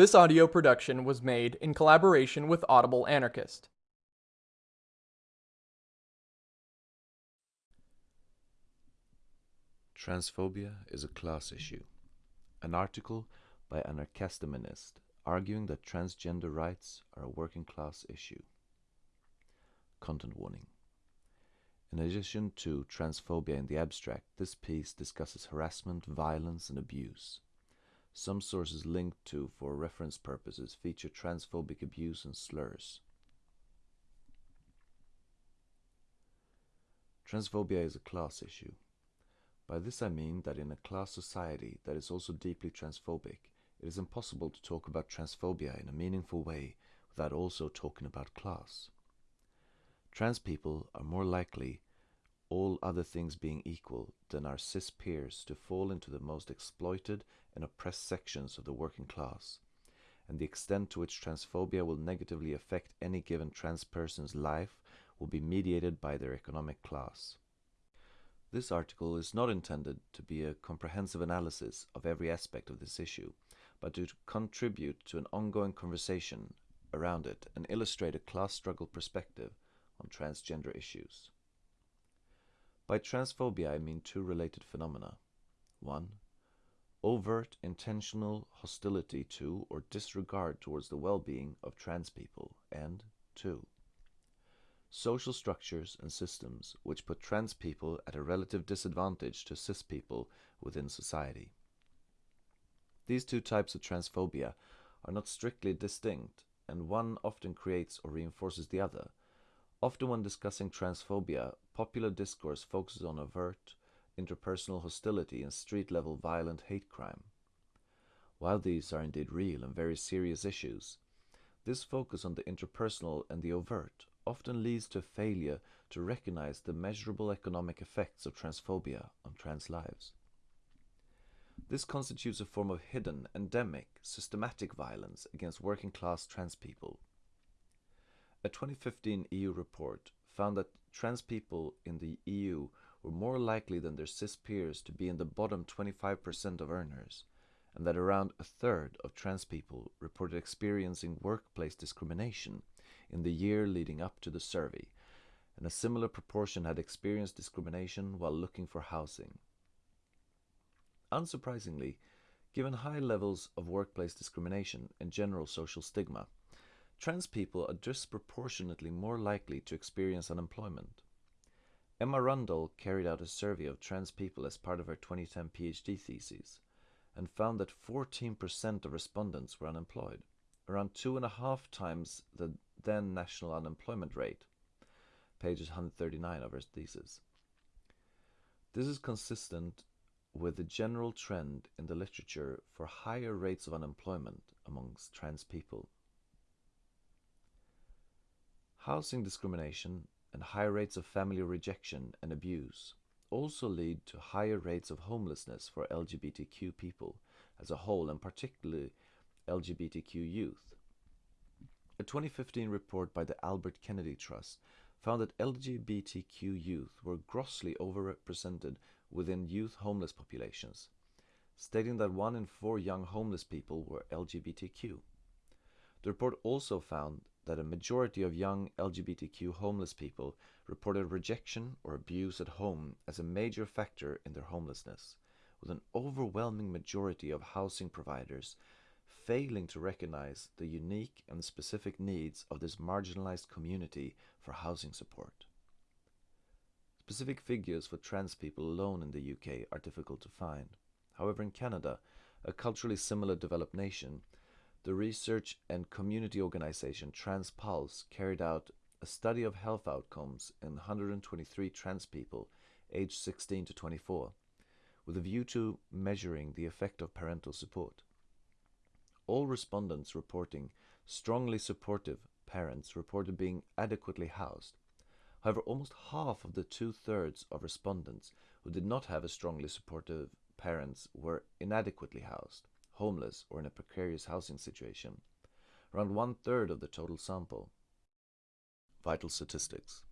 This audio production was made in collaboration with Audible Anarchist. Transphobia is a class issue. An article by Anarchasteminist arguing that transgender rights are a working class issue. Content warning. In addition to transphobia in the abstract, this piece discusses harassment, violence, and abuse. Some sources linked to for reference purposes feature transphobic abuse and slurs. Transphobia is a class issue. By this I mean that in a class society that is also deeply transphobic, it is impossible to talk about transphobia in a meaningful way without also talking about class. Trans people are more likely, all other things being equal, than our cis peers to fall into the most exploited and oppressed sections of the working class, and the extent to which transphobia will negatively affect any given trans person's life will be mediated by their economic class. This article is not intended to be a comprehensive analysis of every aspect of this issue, but to contribute to an ongoing conversation around it and illustrate a class struggle perspective on transgender issues. By transphobia I mean two related phenomena. One, overt intentional hostility to or disregard towards the well-being of trans people, and two, social structures and systems which put trans people at a relative disadvantage to cis people within society. These two types of transphobia are not strictly distinct, and one often creates or reinforces the other. Often when discussing transphobia, popular discourse focuses on overt, interpersonal hostility and street-level violent hate crime. While these are indeed real and very serious issues, this focus on the interpersonal and the overt often leads to failure to recognize the measurable economic effects of transphobia on trans lives. This constitutes a form of hidden, endemic, systematic violence against working class trans people. A 2015 EU report found that trans people in the EU were more likely than their cis peers to be in the bottom 25% of earners, and that around a third of trans people reported experiencing workplace discrimination in the year leading up to the survey, and a similar proportion had experienced discrimination while looking for housing. Unsurprisingly, given high levels of workplace discrimination and general social stigma, trans people are disproportionately more likely to experience unemployment. Emma Rundall carried out a survey of trans people as part of her 2010 PhD thesis and found that 14% of respondents were unemployed, around two and a half times the then national unemployment rate, pages 139 of her thesis. This is consistent with the general trend in the literature for higher rates of unemployment amongst trans people. Housing discrimination and high rates of family rejection and abuse also lead to higher rates of homelessness for LGBTQ people as a whole and particularly LGBTQ youth. A 2015 report by the Albert Kennedy Trust found that LGBTQ youth were grossly overrepresented within youth homeless populations, stating that one in four young homeless people were LGBTQ. The report also found that a majority of young LGBTQ homeless people reported rejection or abuse at home as a major factor in their homelessness, with an overwhelming majority of housing providers failing to recognize the unique and specific needs of this marginalized community for housing support. Specific figures for trans people alone in the UK are difficult to find. However, in Canada, a culturally similar developed nation, the research and community organization TransPulse carried out a study of health outcomes in 123 trans people aged 16 to 24, with a view to measuring the effect of parental support. All respondents reporting strongly supportive parents reported being adequately housed. However, almost half of the two-thirds of respondents who did not have a strongly supportive parents were inadequately housed, homeless, or in a precarious housing situation, around one-third of the total sample. Vital statistics.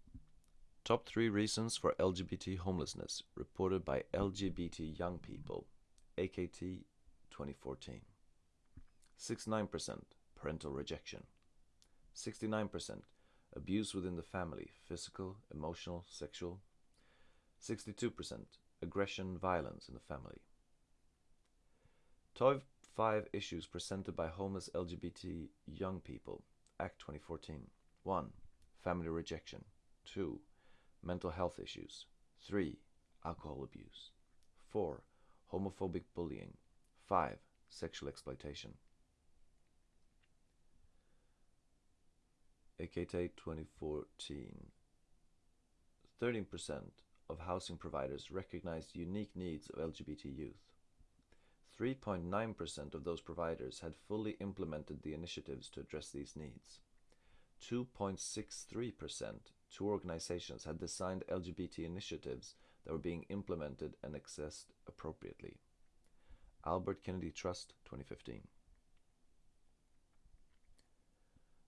Top three reasons for LGBT homelessness reported by LGBT young people, AKT 2014. 69% parental rejection. 69% abuse within the family, physical, emotional, sexual. 62% aggression, violence in the family. 12 five issues presented by homeless LGBT young people, AKT 2014. 1. Family rejection. 2. Mental health issues. 3. Alcohol abuse. 4. Homophobic bullying. 5. Sexual exploitation. AKT 2014. 13% of housing providers recognized unique needs of LGBT youth. 3.9% of those providers had fully implemented the initiatives to address these needs. 2.63% two organizations had designed LGBT initiatives that were being implemented and accessed appropriately. Albert Kennedy Trust 2015.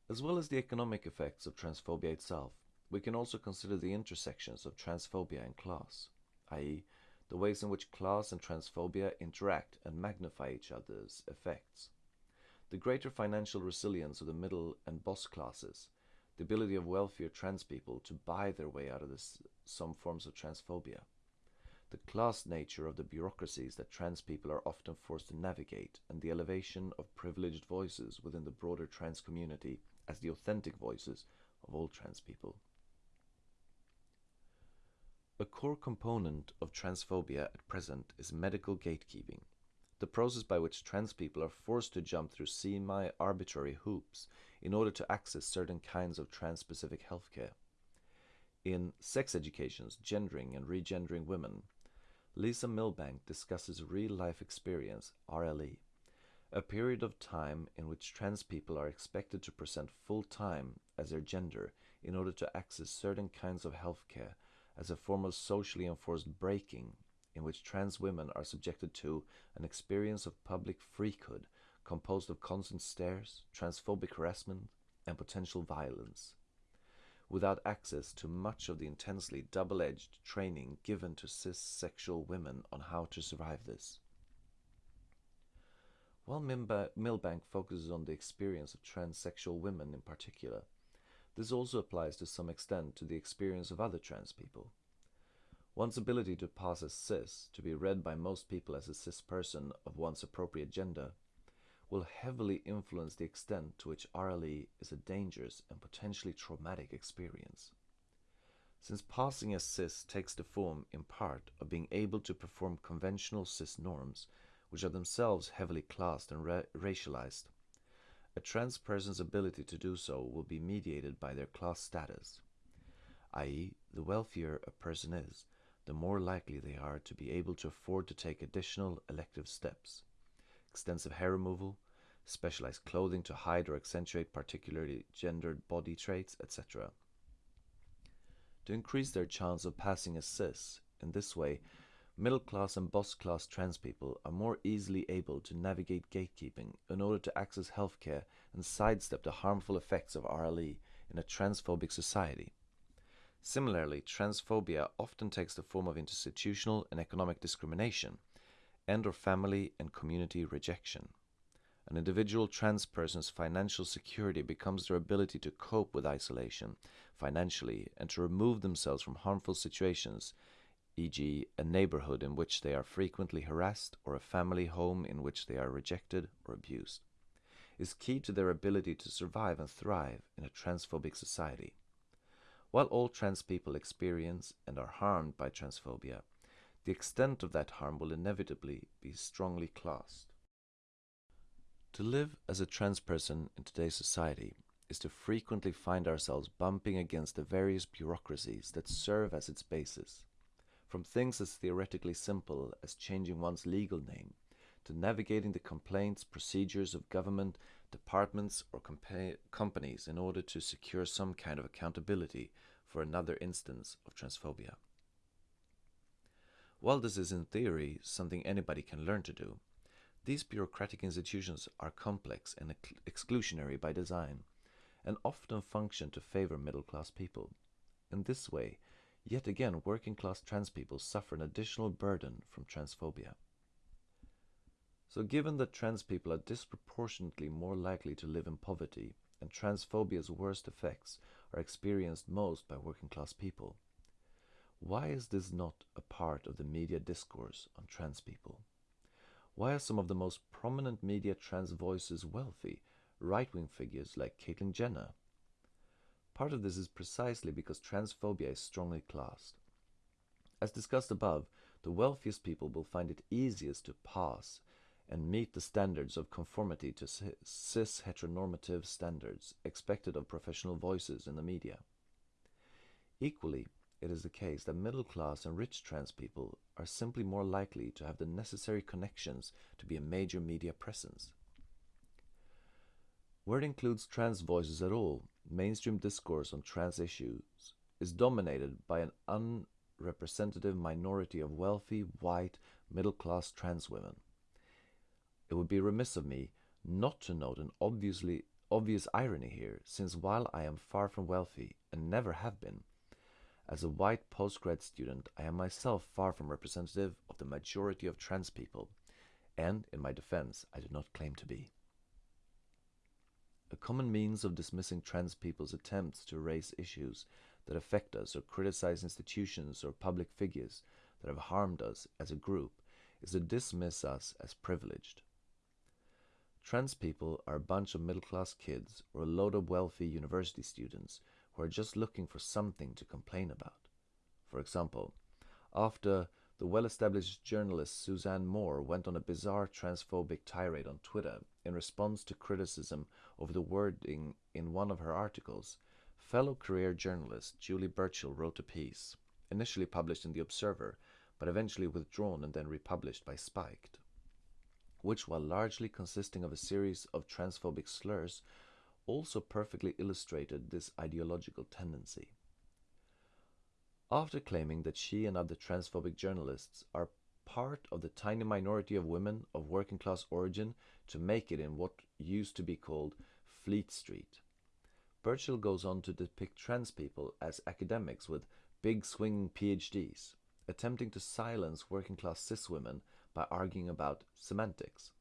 As well as the economic effects of transphobia itself, we can also consider the intersections of transphobia and class, i.e., the ways in which class and transphobia interact and magnify each other's effects. The greater financial resilience of the middle and boss classes, the ability of wealthier trans people to buy their way out of this, some forms of transphobia, the class nature of the bureaucracies that trans people are often forced to navigate, and the elevation of privileged voices within the broader trans community as the authentic voices of all trans people. A core component of transphobia at present is medical gatekeeping, the process by which trans people are forced to jump through semi-arbitrary hoops in order to access certain kinds of trans-specific healthcare. In Sex Educations, Gendering and Regendering Women, Lisa Millbank discusses real-life experience, RLE, a period of time in which trans people are expected to present full-time as their gender in order to access certain kinds of healthcare as a form of socially enforced breaking in which trans women are subjected to an experience of public freakhood composed of constant stares, transphobic harassment, and potential violence, without access to much of the intensely double-edged training given to cis-sexual women on how to survive this. While Millbank focuses on the experience of transsexual women in particular, this also applies to some extent to the experience of other trans people. One's ability to pass as cis, to be read by most people as a cis person of one's appropriate gender, will heavily influence the extent to which RLE is a dangerous and potentially traumatic experience. Since passing as cis takes the form, in part, of being able to perform conventional cis norms, which are themselves heavily classed and ra racialized, a trans person's ability to do so will be mediated by their class status, i.e., the wealthier a person is, the more likely they are to be able to afford to take additional elective steps, extensive hair removal, specialized clothing to hide or accentuate particularly gendered body traits, etc. To increase their chance of passing as cis, in this way, Middle class and boss class trans people are more easily able to navigate gatekeeping in order to access healthcare and sidestep the harmful effects of RLE in a transphobic society. Similarly, transphobia often takes the form of institutional and economic discrimination and or family and community rejection. An individual trans person's financial security becomes their ability to cope with isolation financially and to remove themselves from harmful situations e.g., a neighborhood in which they are frequently harassed or a family home in which they are rejected or abused, is key to their ability to survive and thrive in a transphobic society. While all trans people experience and are harmed by transphobia, the extent of that harm will inevitably be strongly classed. To live as a trans person in today's society is to frequently find ourselves bumping against the various bureaucracies that serve as its basis from things as theoretically simple as changing one's legal name to navigating the complaints procedures of government departments or companies in order to secure some kind of accountability for another instance of transphobia. While this is in theory something anybody can learn to do, these bureaucratic institutions are complex and ex exclusionary by design and often function to favor middle class people. In this way, Yet again, working class trans people suffer an additional burden from transphobia. So given that trans people are disproportionately more likely to live in poverty and transphobia's worst effects are experienced most by working class people, why is this not a part of the media discourse on trans people? Why are some of the most prominent media trans voices wealthy, right-wing figures like Caitlyn Jenner? Part of this is precisely because transphobia is strongly classed. As discussed above, the wealthiest people will find it easiest to pass and meet the standards of conformity to cis heteronormative standards expected of professional voices in the media. Equally, it is the case that middle class and rich trans people are simply more likely to have the necessary connections to be a major media presence. Where it includes trans voices at all, mainstream discourse on trans issues is dominated by an unrepresentative minority of wealthy, white, middle-class trans women. It would be remiss of me not to note an obviously obvious irony here, since while I am far from wealthy and never have been, as a white postgrad student, I am myself far from representative of the majority of trans people, and in my defense, I do not claim to be. A common means of dismissing trans people's attempts to raise issues that affect us or criticize institutions or public figures that have harmed us as a group is to dismiss us as privileged. Trans people are a bunch of middle class kids or a load of wealthy university students who are just looking for something to complain about. For example, after the well established journalist Suzanne Moore went on a bizarre transphobic tirade on Twitter in response to criticism over the wording in one of her articles, fellow career journalist Julie Burchill wrote a piece, initially published in The Observer, but eventually withdrawn and then republished by Spiked which, while largely consisting of a series of transphobic slurs, also perfectly illustrated this ideological tendency. After claiming that she and other transphobic journalists are part of the tiny minority of women of working class origin to make it in what used to be called Fleet Street. Burchill goes on to depict trans people as academics with big swinging PhDs, attempting to silence working class cis women by arguing about semantics.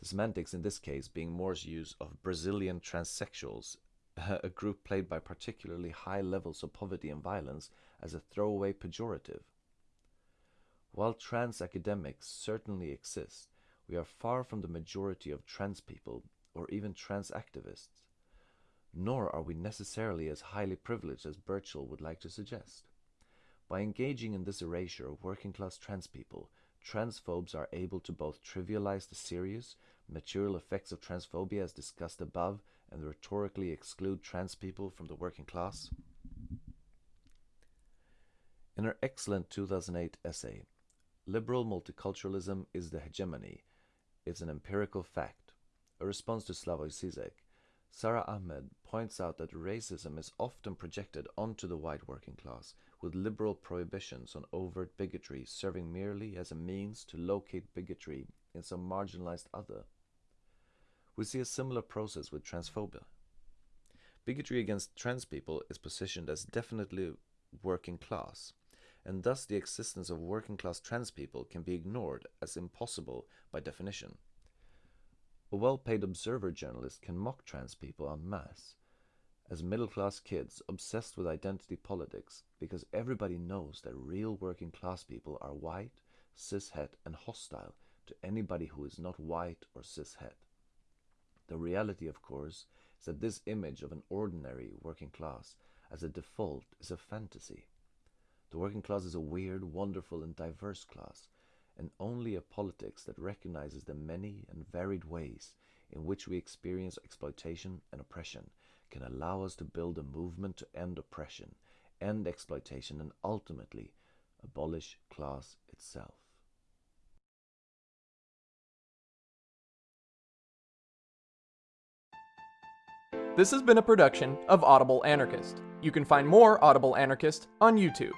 The semantics in this case being Moore's use of Brazilian transsexuals, a group played by particularly high levels of poverty and violence, as a throwaway pejorative. While trans academics certainly exist, we are far from the majority of trans people or even trans activists. Nor are we necessarily as highly privileged as Burchill would like to suggest. By engaging in this erasure of working class trans people, transphobes are able to both trivialize the serious, material effects of transphobia as discussed above and rhetorically exclude trans people from the working class? In her excellent 2008 essay, Liberal Multiculturalism is the Hegemony, it's an empirical fact, a response to Slavoj Zizek, Sara Ahmed points out that racism is often projected onto the white working class, with liberal prohibitions on overt bigotry serving merely as a means to locate bigotry in some marginalized other. We see a similar process with transphobia. Bigotry against trans people is positioned as definitely working class, and thus the existence of working class trans people can be ignored as impossible by definition. A well-paid observer journalist can mock trans people en masse as middle-class kids obsessed with identity politics because everybody knows that real working class people are white, cishet and hostile to anybody who is not white or cishet. The reality, of course, is that this image of an ordinary working class as a default is a fantasy. The working class is a weird, wonderful and diverse class and only a politics that recognizes the many and varied ways in which we experience exploitation and oppression can allow us to build a movement to end oppression, end exploitation, and ultimately abolish class itself. This has been a production of Audible Anarchist. You can find more Audible Anarchist on YouTube.